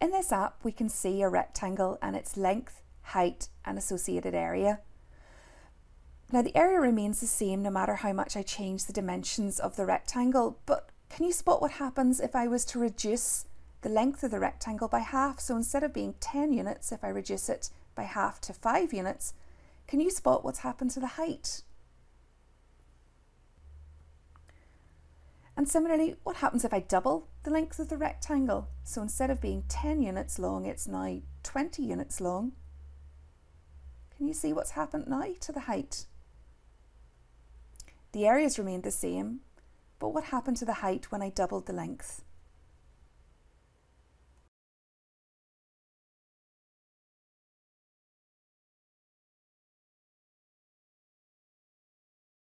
In this app, we can see a rectangle and its length, height and associated area. Now the area remains the same no matter how much I change the dimensions of the rectangle, but can you spot what happens if I was to reduce the length of the rectangle by half? So instead of being 10 units, if I reduce it by half to 5 units, can you spot what's happened to the height? And similarly, what happens if I double the length of the rectangle? So instead of being 10 units long, it's now 20 units long. Can you see what's happened now to the height? The areas remained the same, but what happened to the height when I doubled the length?